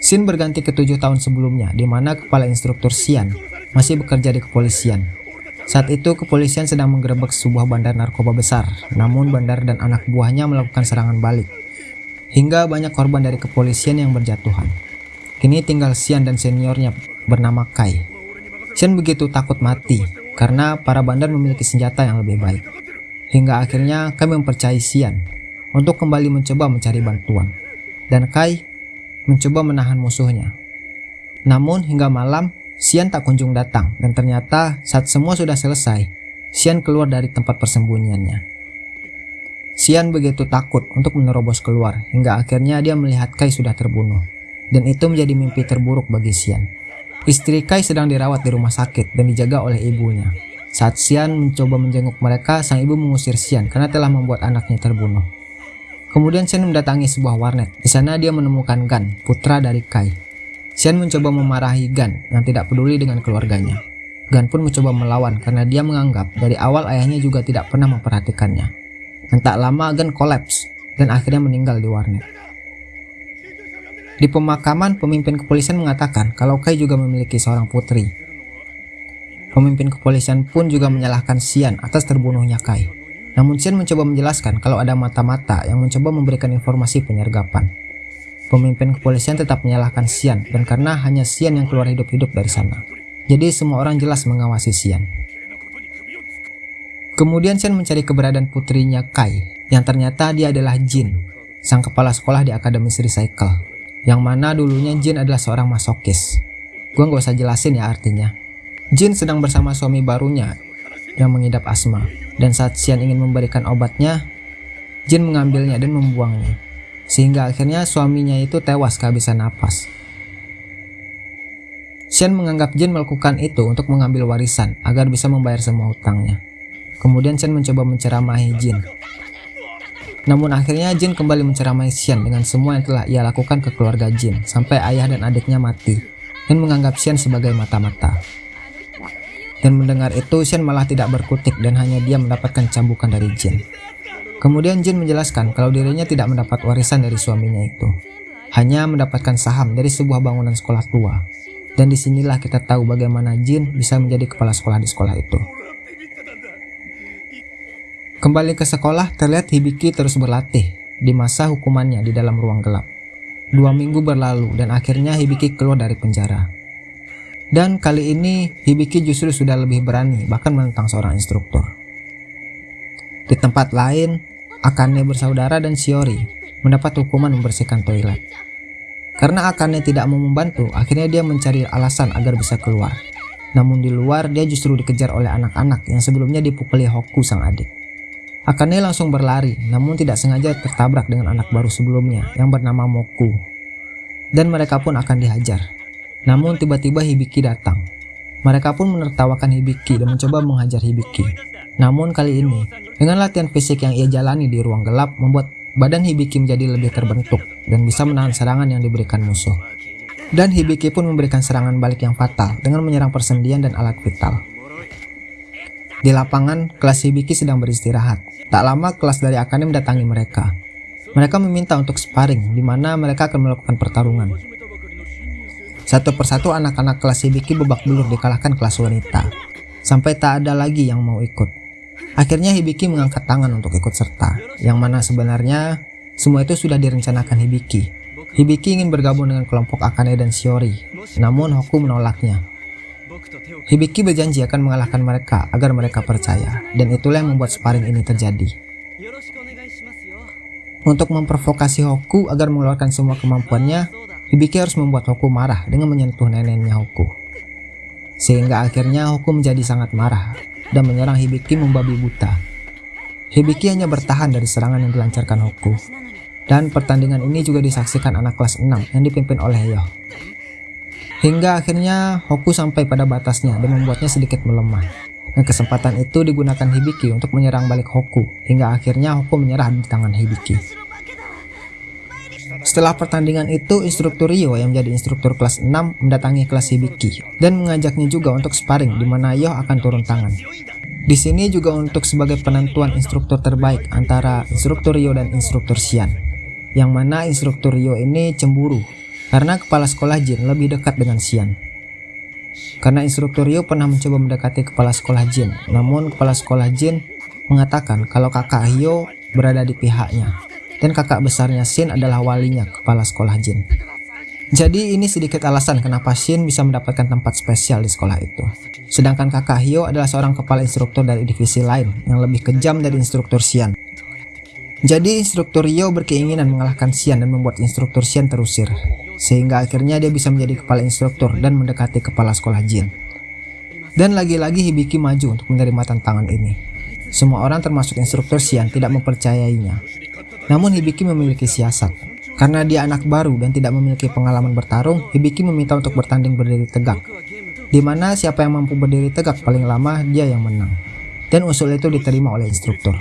Scene berganti ke tujuh tahun sebelumnya, di mana kepala instruktur Xian masih bekerja di kepolisian. Saat itu, kepolisian sedang menggerebek sebuah bandar narkoba besar, namun bandar dan anak buahnya melakukan serangan balik. Hingga banyak korban dari kepolisian yang berjatuhan. Kini tinggal Xian dan seniornya bernama Kai. Xian begitu takut mati, karena para bandar memiliki senjata yang lebih baik. Hingga akhirnya Kai mempercayai Xian untuk kembali mencoba mencari bantuan. Dan Kai mencoba menahan musuhnya. Namun hingga malam, Xian tak kunjung datang dan ternyata saat semua sudah selesai, Xian keluar dari tempat persembunyiannya. Xian begitu takut untuk menerobos keluar hingga akhirnya dia melihat Kai sudah terbunuh. Dan itu menjadi mimpi terburuk bagi Xian. Istri Kai sedang dirawat di rumah sakit dan dijaga oleh ibunya. Saat Xian mencoba menjenguk mereka, sang ibu mengusir Xian karena telah membuat anaknya terbunuh. Kemudian Xian mendatangi sebuah warnet. Di sana dia menemukan Gan, putra dari Kai. Xian mencoba memarahi Gan yang tidak peduli dengan keluarganya. Gan pun mencoba melawan karena dia menganggap dari awal ayahnya juga tidak pernah memperhatikannya. Dan tak lama Gan kolaps dan akhirnya meninggal di warnet. Di pemakaman, pemimpin kepolisian mengatakan kalau Kai juga memiliki seorang putri. Pemimpin kepolisian pun juga menyalahkan Xian atas terbunuhnya Kai. Namun Xian mencoba menjelaskan kalau ada mata-mata yang mencoba memberikan informasi penyergapan. Pemimpin kepolisian tetap menyalahkan Xian dan karena hanya Xian yang keluar hidup-hidup dari sana. Jadi semua orang jelas mengawasi Xian. Kemudian Xian mencari keberadaan putrinya Kai, yang ternyata dia adalah Jin, sang kepala sekolah di Akademis Recycle, yang mana dulunya Jin adalah seorang masokis. Gua nggak usah jelasin ya artinya. Jin sedang bersama suami barunya yang mengidap asma, dan saat Xian ingin memberikan obatnya, Jin mengambilnya dan membuangnya sehingga akhirnya suaminya itu tewas kehabisan napas. Shen menganggap Jin melakukan itu untuk mengambil warisan agar bisa membayar semua hutangnya. Kemudian Shen mencoba menceramahi Jin. Namun akhirnya Jin kembali menceramahi Shen dengan semua yang telah ia lakukan ke keluarga Jin sampai ayah dan adiknya mati dan menganggap Shen sebagai mata-mata. Dan mendengar itu Shen malah tidak berkutik dan hanya dia mendapatkan cambukan dari Jin. Kemudian Jin menjelaskan kalau dirinya tidak mendapat warisan dari suaminya itu. Hanya mendapatkan saham dari sebuah bangunan sekolah tua. Dan di sinilah kita tahu bagaimana Jin bisa menjadi kepala sekolah di sekolah itu. Kembali ke sekolah, terlihat Hibiki terus berlatih di masa hukumannya di dalam ruang gelap. Dua minggu berlalu dan akhirnya Hibiki keluar dari penjara. Dan kali ini Hibiki justru sudah lebih berani bahkan menentang seorang instruktur. Di tempat lain, Akane bersaudara dan Shiori mendapat hukuman membersihkan toilet. Karena Akane tidak mau membantu, akhirnya dia mencari alasan agar bisa keluar. Namun di luar dia justru dikejar oleh anak-anak yang sebelumnya dipukuli Hoku sang adik. Akane langsung berlari, namun tidak sengaja tertabrak dengan anak baru sebelumnya yang bernama Moku. Dan mereka pun akan dihajar. Namun tiba-tiba Hibiki datang. Mereka pun menertawakan Hibiki dan mencoba menghajar Hibiki. Namun kali ini, dengan latihan fisik yang ia jalani di ruang gelap membuat badan Hibiki menjadi lebih terbentuk dan bisa menahan serangan yang diberikan musuh. Dan Hibiki pun memberikan serangan balik yang fatal dengan menyerang persendian dan alat vital. Di lapangan, kelas Hibiki sedang beristirahat. Tak lama kelas dari Akane mendatangi mereka. Mereka meminta untuk sparring, di mana mereka akan melakukan pertarungan. Satu persatu anak-anak kelas Hibiki babak belur dikalahkan kelas wanita, sampai tak ada lagi yang mau ikut. Akhirnya Hibiki mengangkat tangan untuk ikut serta, yang mana sebenarnya semua itu sudah direncanakan Hibiki. Hibiki ingin bergabung dengan kelompok Akane dan Shiori, namun Hoku menolaknya. Hibiki berjanji akan mengalahkan mereka agar mereka percaya, dan itulah yang membuat sparring ini terjadi. Untuk memprovokasi Hoku agar mengeluarkan semua kemampuannya, Hibiki harus membuat Hoku marah dengan menyentuh neneknya Hoku. Sehingga akhirnya Hoku menjadi sangat marah dan menyerang Hibiki membabi buta. Hibiki hanya bertahan dari serangan yang dilancarkan Hoku. Dan pertandingan ini juga disaksikan anak kelas 6 yang dipimpin oleh Yo. Hingga akhirnya Hoku sampai pada batasnya dan membuatnya sedikit melemah. Dan kesempatan itu digunakan Hibiki untuk menyerang balik Hoku, hingga akhirnya Hoku menyerah di tangan Hibiki. Setelah pertandingan itu, instruktur Rio yang menjadi instruktur kelas 6 mendatangi kelas Hibiki dan mengajaknya juga untuk sparring di mana Yo akan turun tangan. Di sini juga untuk sebagai penentuan instruktur terbaik antara instruktur Rio dan instruktur Xian. yang mana instruktur Ryo ini cemburu karena kepala sekolah Jin lebih dekat dengan Xian. Karena instruktur Ryo pernah mencoba mendekati kepala sekolah Jin, namun kepala sekolah Jin mengatakan kalau kakak Hyo berada di pihaknya dan kakak besarnya Shin adalah walinya kepala sekolah Jin. Jadi ini sedikit alasan kenapa Shin bisa mendapatkan tempat spesial di sekolah itu. Sedangkan kakak Hyo adalah seorang kepala instruktur dari divisi lain yang lebih kejam dari instruktur Xian. Jadi instruktur Hyo berkeinginan mengalahkan Xian dan membuat instruktur Xian terusir. Sehingga akhirnya dia bisa menjadi kepala instruktur dan mendekati kepala sekolah Jin. Dan lagi-lagi Hibiki maju untuk menerima tantangan ini. Semua orang termasuk instruktur Xian tidak mempercayainya. Namun Hibiki memiliki siasat. Karena dia anak baru dan tidak memiliki pengalaman bertarung, Hibiki meminta untuk bertanding berdiri tegak. Di mana siapa yang mampu berdiri tegak paling lama, dia yang menang. Dan usul itu diterima oleh instruktur.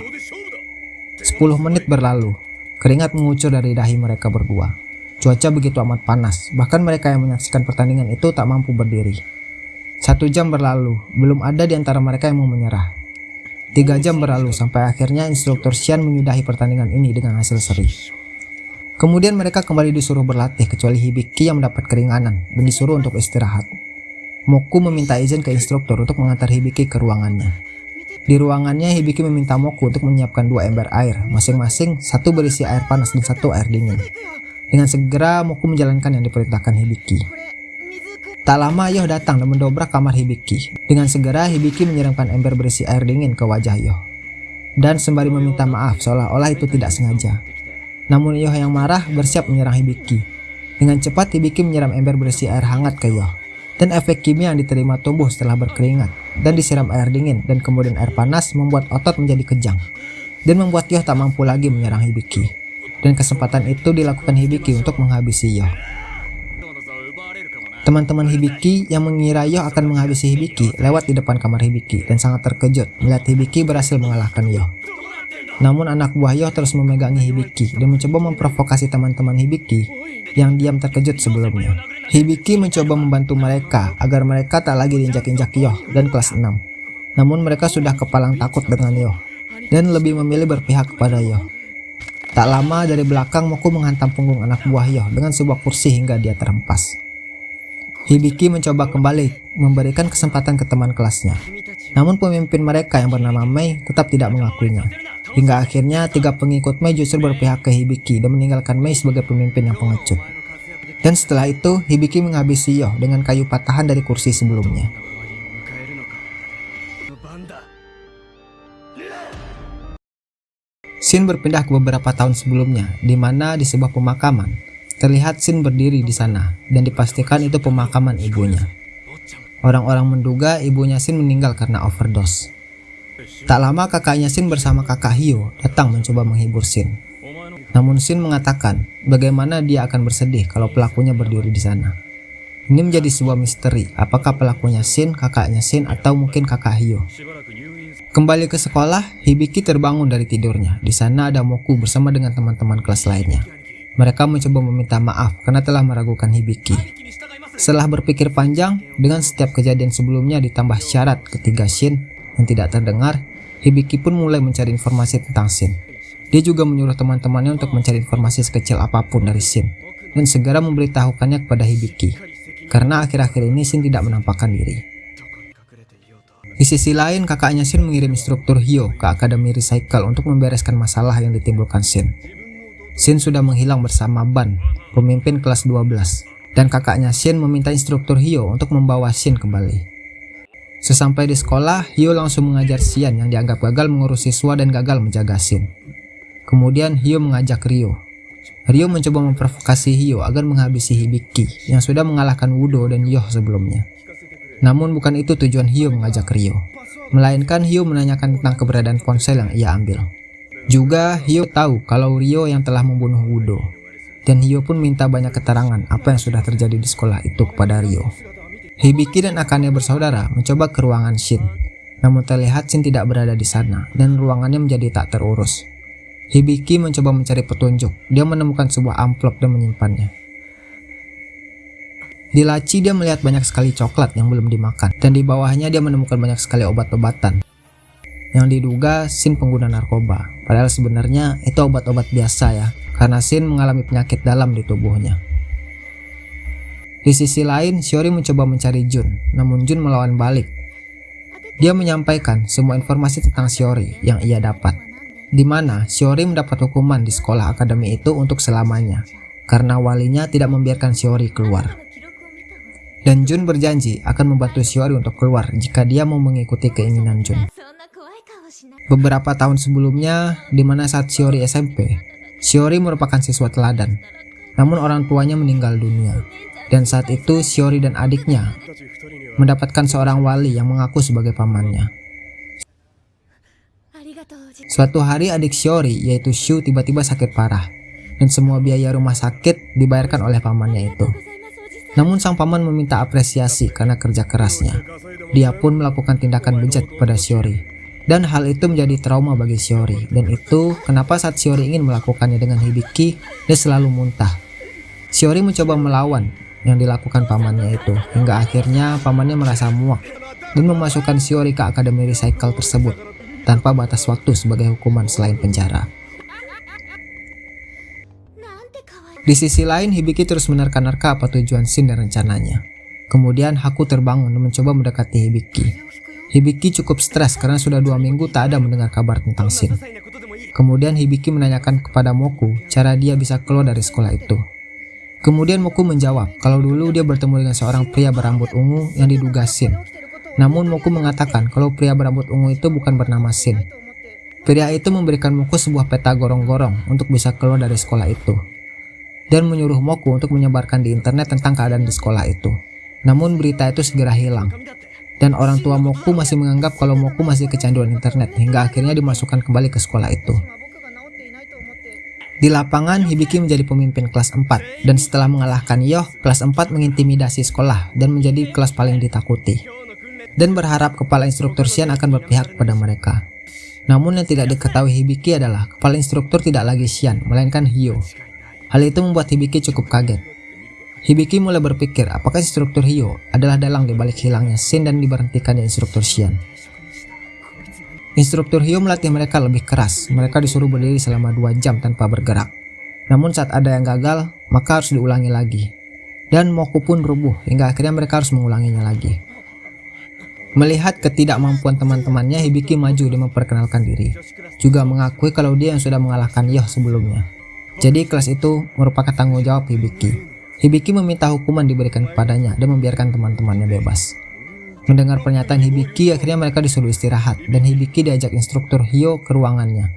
10 menit berlalu, keringat mengucur dari dahi mereka berdua. Cuaca begitu amat panas, bahkan mereka yang menyaksikan pertandingan itu tak mampu berdiri. Satu jam berlalu, belum ada di antara mereka yang mau menyerah. Tiga jam berlalu sampai akhirnya instruktur Xian menyudahi pertandingan ini dengan hasil seri. Kemudian mereka kembali disuruh berlatih kecuali Hibiki yang mendapat keringanan dan disuruh untuk istirahat. Moku meminta izin ke instruktur untuk mengantar Hibiki ke ruangannya. Di ruangannya Hibiki meminta Moku untuk menyiapkan dua ember air, masing-masing satu berisi air panas dan satu air dingin. Dengan segera Moku menjalankan yang diperintahkan Hibiki. Tak lama Yoh datang dan mendobrak kamar Hibiki. Dengan segera Hibiki menyiramkan ember berisi air dingin ke wajah Yoh. Dan sembari meminta maaf seolah-olah itu tidak sengaja. Namun Yoh yang marah bersiap menyerang Hibiki. Dengan cepat Hibiki menyiram ember berisi air hangat ke Yoh. Dan efek kimia yang diterima tumbuh setelah berkeringat dan disiram air dingin dan kemudian air panas membuat otot menjadi kejang dan membuat Yoh tak mampu lagi menyerang Hibiki. Dan kesempatan itu dilakukan Hibiki untuk menghabisi Yoh. Teman-teman Hibiki yang mengira Yoh akan menghabisi Hibiki lewat di depan kamar Hibiki dan sangat terkejut melihat Hibiki berhasil mengalahkan Yoh. Namun anak buah Yoh terus memegangi Hibiki dan mencoba memprovokasi teman-teman Hibiki yang diam terkejut sebelumnya. Hibiki mencoba membantu mereka agar mereka tak lagi diinjak-injak Yoh dan kelas 6. Namun mereka sudah kepalang takut dengan Yoh dan lebih memilih berpihak kepada Yoh. Tak lama dari belakang Moku menghantam punggung anak buah Yoh dengan sebuah kursi hingga dia terhempas. Hibiki mencoba kembali memberikan kesempatan ke teman kelasnya. Namun pemimpin mereka yang bernama Mei tetap tidak mengakuinya. Hingga akhirnya tiga pengikut Mei justru berpihak ke Hibiki dan meninggalkan Mei sebagai pemimpin yang pengecut. Dan setelah itu, Hibiki menghabisi Yoh dengan kayu patahan dari kursi sebelumnya. Shin berpindah ke beberapa tahun sebelumnya, di mana di sebuah pemakaman, terlihat Shin berdiri di sana, dan dipastikan itu pemakaman ibunya. Orang-orang menduga ibunya Shin meninggal karena overdose. Tak lama kakaknya Shin bersama kakak Hyo datang mencoba menghibur Shin. Namun Shin mengatakan bagaimana dia akan bersedih kalau pelakunya berdiri di sana. Ini menjadi sebuah misteri, apakah pelakunya Shin, kakaknya Shin, atau mungkin kakak Hyo. Kembali ke sekolah, Hibiki terbangun dari tidurnya. Di sana ada Moku bersama dengan teman-teman kelas lainnya. Mereka mencoba meminta maaf karena telah meragukan Hibiki. Setelah berpikir panjang, dengan setiap kejadian sebelumnya ditambah syarat ketiga Shin yang tidak terdengar, Hibiki pun mulai mencari informasi tentang Shin. Dia juga menyuruh teman-temannya untuk mencari informasi sekecil apa pun dari Shin dan segera memberitahukannya kepada Hibiki. Karena akhir-akhir ini Shin tidak menampakkan diri. Di sisi lain, kakaknya Shin mengirim instruktur Hyo ke Akademi Recycle untuk membereskan masalah yang ditimbulkan Shin. Shin sudah menghilang bersama Ban, pemimpin kelas 12, dan kakaknya Shin meminta instruktur Hyo untuk membawa Shin kembali. Sesampai di sekolah, Hyo langsung mengajar Xian yang dianggap gagal mengurus siswa dan gagal menjaga Shin. Kemudian Hyo mengajak Ryo. Ryo mencoba memprovokasi Hyo agar menghabisi Hibiki yang sudah mengalahkan Wudo dan Yoh sebelumnya. Namun bukan itu tujuan Hyo mengajak Ryo. Melainkan Hyo menanyakan tentang keberadaan ponsel yang ia ambil. Juga Hyo tahu kalau Ryo yang telah membunuh Wudo. Dan Hyo pun minta banyak keterangan apa yang sudah terjadi di sekolah itu kepada Ryo. Hibiki dan Akane bersaudara mencoba ke ruangan Shin, namun terlihat Shin tidak berada di sana dan ruangannya menjadi tak terurus. Hibiki mencoba mencari petunjuk, dia menemukan sebuah amplop dan menyimpannya. Di laci dia melihat banyak sekali coklat yang belum dimakan, dan di bawahnya dia menemukan banyak sekali obat-obatan. Yang diduga Shin pengguna narkoba. Padahal sebenarnya itu obat-obat biasa ya, karena Shin mengalami penyakit dalam di tubuhnya. Di sisi lain, Shiori mencoba mencari Jun, namun Jun melawan balik. Dia menyampaikan semua informasi tentang Shiori yang ia dapat, di mana Shiori mendapat hukuman di sekolah akademi itu untuk selamanya, karena walinya tidak membiarkan Shiori keluar. Dan Jun berjanji akan membantu Shiori untuk keluar jika dia mau mengikuti keinginan Jun. Beberapa tahun sebelumnya, di mana saat Shiori SMP, Shiori merupakan siswa teladan, namun orang tuanya meninggal dunia. Dan saat itu Shiori dan adiknya mendapatkan seorang wali yang mengaku sebagai pamannya. Suatu hari adik Shiori yaitu Shu tiba-tiba sakit parah dan semua biaya rumah sakit dibayarkan oleh pamannya itu. Namun sang paman meminta apresiasi karena kerja kerasnya. Dia pun melakukan tindakan bejat pada Shiori. Dan hal itu menjadi trauma bagi Shiori. Dan itu kenapa saat Shiori ingin melakukannya dengan Hibiki, dia selalu muntah. Shiori mencoba melawan yang dilakukan pamannya itu. Hingga akhirnya pamannya merasa muak dan memasukkan Shiori ke Akademi Recycle tersebut tanpa batas waktu sebagai hukuman selain penjara. Di sisi lain, Hibiki terus menerka-nerka apa tujuan Shin dan rencananya. Kemudian Haku terbangun dan mencoba mendekati Hibiki. Hibiki cukup stres karena sudah dua minggu tak ada mendengar kabar tentang Shin. Kemudian Hibiki menanyakan kepada Moku cara dia bisa keluar dari sekolah itu. Kemudian Moku menjawab kalau dulu dia bertemu dengan seorang pria berambut ungu yang diduga Shin. Namun Moku mengatakan kalau pria berambut ungu itu bukan bernama Shin. Pria itu memberikan Moku sebuah peta gorong-gorong untuk bisa keluar dari sekolah itu dan menyuruh Moku untuk menyebarkan di internet tentang keadaan di sekolah itu. Namun berita itu segera hilang. Dan orang tua Moku masih menganggap kalau Moku masih kecanduan internet hingga akhirnya dimasukkan kembali ke sekolah itu. Di lapangan, Hibiki menjadi pemimpin kelas 4 dan setelah mengalahkan Yoh, kelas 4 mengintimidasi sekolah dan menjadi kelas paling ditakuti. Dan berharap kepala instruktur Xian akan berpihak kepada mereka. Namun yang tidak diketahui Hibiki adalah kepala instruktur tidak lagi Xian, melainkan Hyo Hal itu membuat Hibiki cukup kaget. Hibiki mulai berpikir apakah instruktur Hyo adalah dalang di balik hilangnya Shin dan diberhentikannya instruktur Xian. Instruktur Hyo melatih mereka lebih keras, mereka disuruh berdiri selama 2 jam tanpa bergerak. Namun saat ada yang gagal, maka harus diulangi lagi. Dan Moku pun rubuh hingga akhirnya mereka harus mengulanginya lagi. Melihat ketidakmampuan teman-temannya, Hibiki maju dan memperkenalkan diri. Juga mengakui kalau dia yang sudah mengalahkan Yoh sebelumnya. Jadi kelas itu merupakan tanggung jawab Hibiki. Hibiki meminta hukuman diberikan kepadanya dan membiarkan teman-temannya bebas. Mendengar pernyataan Hibiki, akhirnya mereka disuruh istirahat dan Hibiki diajak instruktur Hyo ke ruangannya.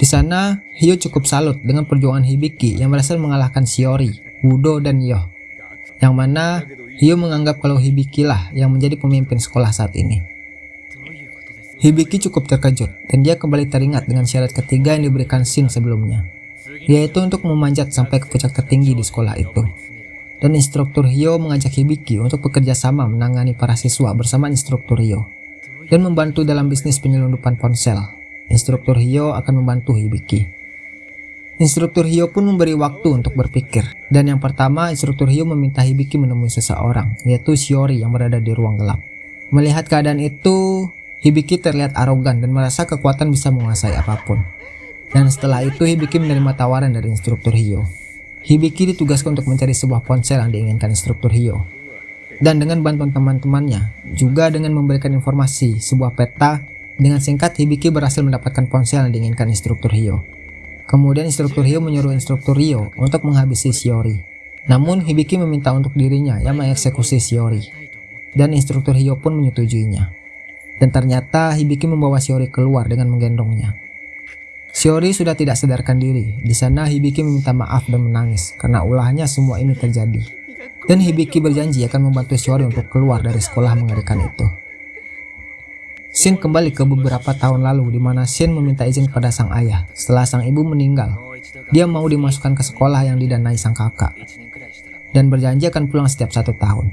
Di sana, Hyo cukup salut dengan perjuangan Hibiki yang berhasil mengalahkan Shiori, Wudo, dan Yo. Yang mana Hyo menganggap kalau Hibiki lah yang menjadi pemimpin sekolah saat ini. Hibiki cukup terkejut dan dia kembali teringat dengan syarat ketiga yang diberikan Shin sebelumnya yaitu untuk memanjat sampai ke puncak tertinggi di sekolah itu. Dan instruktur Hyo mengajak Hibiki untuk bekerja sama menangani para siswa bersama instruktur Hyo dan membantu dalam bisnis penyelundupan ponsel. Instruktur Hyo akan membantu Hibiki. Instruktur Hyo pun memberi waktu untuk berpikir, dan yang pertama instruktur Hyo meminta Hibiki menemui seseorang, yaitu Shiori yang berada di ruang gelap. Melihat keadaan itu, Hibiki terlihat arogan dan merasa kekuatan bisa menguasai apa pun. Dan setelah itu Hibiki menerima tawaran dari instruktur Hyo. Hibiki ditugaskan untuk mencari sebuah ponsel yang diinginkan instruktur Hyo. Dan dengan bantuan teman-temannya, juga dengan memberikan informasi sebuah peta, dengan singkat Hibiki berhasil mendapatkan ponsel yang diinginkan instruktur Hyo. Kemudian instruktur Hyo menyuruh instruktur Hyo untuk menghabisi Shiori. Namun Hibiki meminta untuk dirinya yang mengeksekusi Shiori. Dan instruktur Hyo pun menyetujuinya. Dan ternyata Hibiki membawa Shiori keluar dengan menggendongnya. Shiori sudah tidak sadarkan diri. Di sana Hibiki meminta maaf dan menangis karena ulahnya semua ini terjadi. Dan Hibiki berjanji akan membantu Shiori untuk keluar dari sekolah mengerikan itu. Shin kembali ke beberapa tahun lalu di mana Shin meminta izin kepada sang ayah setelah sang ibu meninggal. Dia mau dimasukkan ke sekolah yang didanai sang kakak dan berjanji akan pulang setiap satu tahun.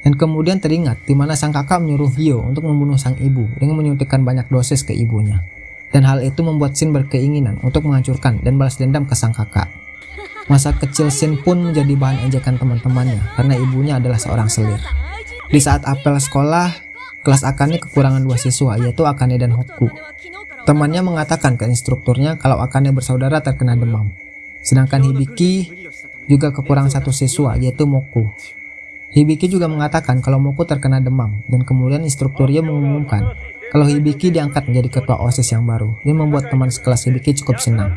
Dan kemudian teringat di mana sang kakak menyuruh Hyo untuk membunuh sang ibu dengan menyuntikkan banyak dosis ke ibunya dan hal itu membuat Shin berkeinginan untuk menghancurkan dan balas dendam ke sang kakak. Masa kecil Shin pun menjadi bahan ejekan teman-temannya karena ibunya adalah seorang selir. Di saat apel sekolah, kelas Akane kekurangan dua siswa yaitu Akane dan Hoku. Temannya mengatakan ke instrukturnya kalau Akane bersaudara terkena demam. Sedangkan Hibiki juga kekurangan satu siswa yaitu Moku. Hibiki juga mengatakan kalau Moku terkena demam dan kemudian instrukturnya mengumumkan kalau Hibiki diangkat menjadi ketua OSIS yang baru. Ini membuat teman sekelas Hibiki cukup senang.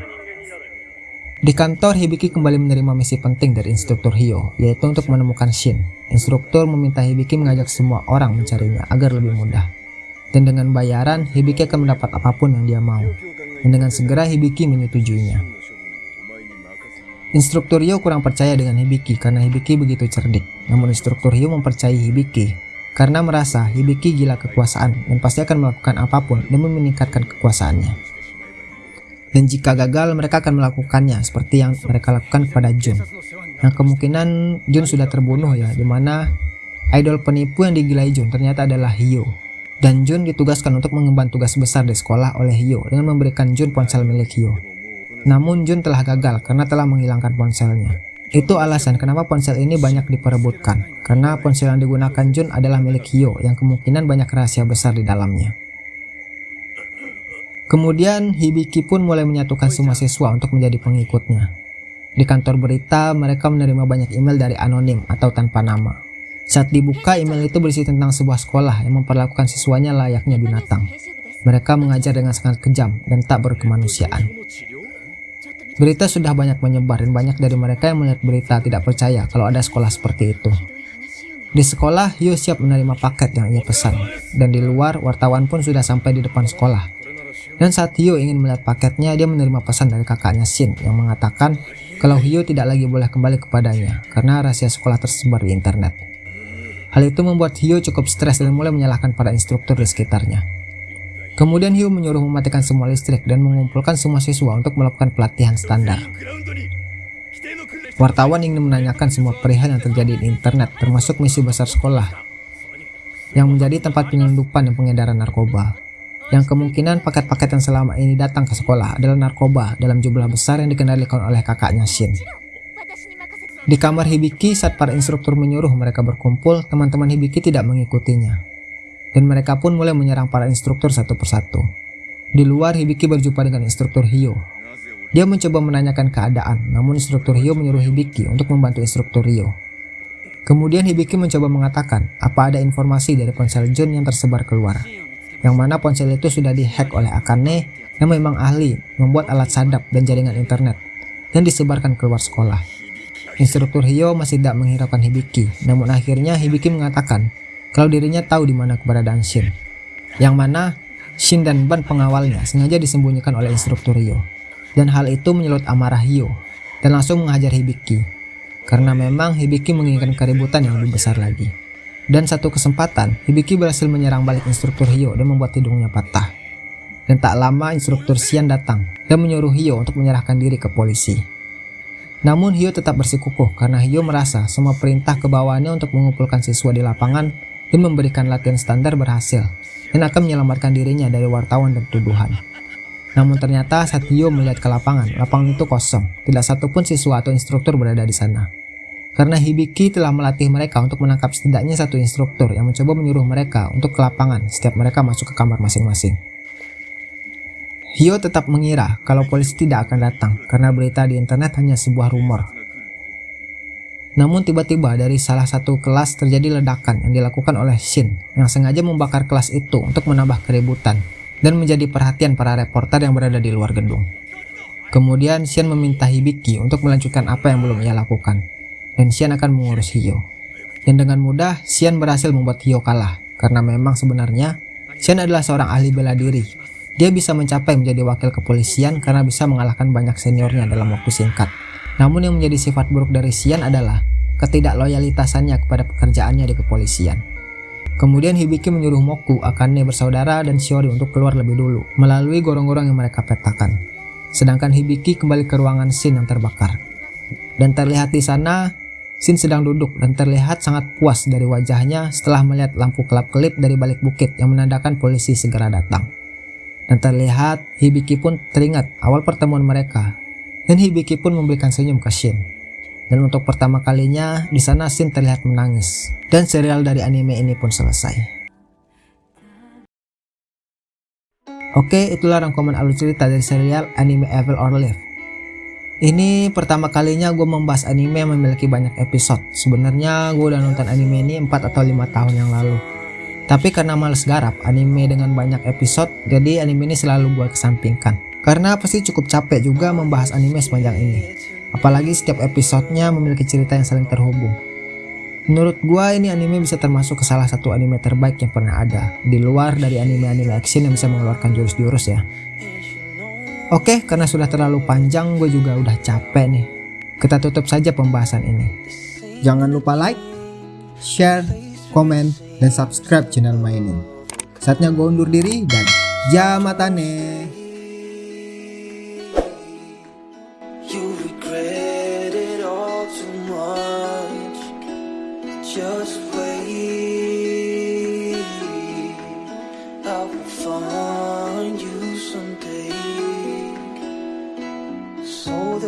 Di kantor, Hibiki kembali menerima misi penting dari instruktur Hyo, yaitu untuk menemukan Shin. Instruktur meminta Hibiki mengajak semua orang mencarinya agar lebih mudah. Dan dengan bayaran, Hibiki akan mendapat apa pun yang dia mau. Dan dengan segera Hibiki menyetujuinya. Instruktur Hyo kurang percaya dengan Hibiki karena Hibiki begitu cerdik. Namun instruktur Hyo mempercayai Hibiki karena merasa Hibiki gila kekuasaan dan pasti akan melakukan apa pun demi meningkatkan kekuasaannya. Dan jika gagal mereka akan melakukannya seperti yang mereka lakukan kepada Jun. Yang kemungkinan Jun sudah terbunuh ya di mana idol penipu yang digilai Jun ternyata adalah Hyo. Dan Jun ditugaskan untuk mengemban tugas besar di sekolah oleh Hyo dengan memberikan Jun ponsel milik Hyo. Namun Jun telah gagal karena telah menghilangkan ponselnya itu alasan kenapa ponsel ini banyak diperebutkan karena ponsel yang digunakan Jun adalah milik Hyo yang kemungkinan banyak rahasia besar di dalamnya Kemudian Hibiki pun mulai menyatukan semua siswa untuk menjadi pengikutnya. Di kantor berita, mereka menerima banyak email dari anonim atau tanpa nama. Saat dibuka, email itu berisi tentang sebuah sekolah yang memperlakukan siswanya layaknya binatang. Mereka mengajar dengan sangat kejam dan tak berkemanusiaan. Berita sudah banyak menyebar dan banyak dari mereka yang melihat berita tidak percaya kalau ada sekolah seperti itu. Di sekolah, Yu siap menerima paket yang ia pesan, dan di luar, wartawan pun sudah sampai di depan sekolah dan saat Hyo ingin melihat paketnya, dia menerima pesan dari kakaknya Shin yang mengatakan kalau Hyo tidak lagi boleh kembali kepadanya karena rahasia sekolah tersebar di internet. Hal itu membuat Hyo cukup stres dan mulai menyalahkan para instruktur di sekitarnya. Kemudian Hyo menyuruh mematikan semua listrik dan mengumpulkan semua siswa untuk melakukan pelatihan standar. Wartawan ingin menanyakan semua perihal yang terjadi di internet termasuk misi besar sekolah yang menjadi tempat penyelundupan dan pengedaran narkoba yang kemungkinan paket-paket yang selama ini datang ke sekolah adalah narkoba dalam jumlah besar yang dikendalikan oleh kakaknya Shin. Di kamar Hibiki saat para instruktur menyuruh mereka berkumpul, teman-teman Hibiki tidak mengikutinya. Dan mereka pun mulai menyerang para instruktur satu persatu. Di luar, Hibiki berjumpa dengan instruktur Hyo. Dia mencoba menanyakan keadaan, namun instruktur Hyo menyuruh Hibiki untuk membantu instruktur Hyo. Kemudian Hibiki mencoba mengatakan apa ada informasi dari ponsel Jun yang tersebar keluar yang mana ponsel itu sudah dihack oleh Akane yang memang ahli membuat alat sadap dan jaringan internet dan disebarkan keluar sekolah. Instruktur Hyo masih tidak menghiraukan Hibiki, namun akhirnya Hibiki mengatakan kalau dirinya tahu di mana keberadaan Shin. Yang mana Shin dan ban pengawalnya sengaja disembunyikan oleh instruktur Hyo. Dan hal itu menyulut amarah Hyo dan langsung menghajar Hibiki. Karena memang Hibiki menginginkan keributan yang lebih besar lagi. Dan satu kesempatan, Hibiki berhasil menyerang balik instruktur Hyo dan membuat hidungnya patah. Dan tak lama instruktur Xian datang dan menyuruh Hyo untuk menyerahkan diri ke polisi. Namun Hyo tetap bersikukuh karena Hyo merasa semua perintah kebawaannya untuk mengumpulkan siswa di lapangan dan memberikan latihan standar berhasil dan akan menyelamatkan dirinya dari wartawan dan tuduhan. Namun ternyata saat Hyo melihat ke lapangan, lapangan itu kosong, tidak satupun siswa atau instruktur berada di sana karena Hibiki telah melatih mereka untuk menangkap setidaknya satu instruktur yang mencoba menyuruh mereka untuk ke lapangan setiap mereka masuk ke kamar masing-masing. Hyo tetap mengira kalau polisi tidak akan datang karena berita di internet hanya sebuah rumor. Namun tiba-tiba dari salah satu kelas terjadi ledakan yang dilakukan oleh Shin yang sengaja membakar kelas itu untuk menambah keributan dan menjadi perhatian para reporter yang berada di luar gedung. Kemudian Shin meminta Hibiki untuk melanjutkan apa yang belum ia lakukan dan Xian akan mengurus Hio. Dan dengan mudah, Xian berhasil membuat Hio kalah, karena memang sebenarnya Xian adalah seorang ahli bela diri. Dia bisa mencapai menjadi wakil kepolisian karena bisa mengalahkan banyak seniornya dalam waktu singkat. Namun yang menjadi sifat buruk dari Xian adalah ketidakloyalitasannya kepada pekerjaannya di kepolisian. Kemudian Hibiki menyuruh Moku, Akane bersaudara, dan Shiori untuk keluar lebih dulu, melalui gorong-gorong yang mereka petakan. Sedangkan Hibiki kembali ke ruangan Shin yang terbakar. Dan terlihat di sana, Sin sedang duduk dan terlihat sangat puas dari wajahnya setelah melihat lampu kelap-kelip dari balik bukit yang menandakan polisi segera datang. Dan terlihat Hibiki pun teringat awal pertemuan mereka. Dan Hibiki pun memberikan senyum ke Shin. Dan untuk pertama kalinya di sana Shin terlihat menangis. Dan serial dari anime ini pun selesai. Oke, itulah rangkuman alur cerita dari serial anime Evil or Live. Ini pertama kalinya gue membahas anime yang memiliki banyak episode. Sebenarnya gue udah nonton anime ini 4 atau 5 tahun yang lalu. Tapi karena males garap anime dengan banyak episode, jadi anime ini selalu gue kesampingkan. Karena pasti cukup capek juga membahas anime sepanjang ini. Apalagi setiap episodenya memiliki cerita yang saling terhubung. Menurut gua ini anime bisa termasuk ke salah satu anime terbaik yang pernah ada di luar dari anime-anime action yang bisa mengeluarkan jurus-jurus ya. Oke, karena sudah terlalu panjang gue juga udah capek nih. Kita tutup saja pembahasan ini. Jangan lupa like, share, komen, dan subscribe channel mainin. Saatnya gue undur diri dan jamatane.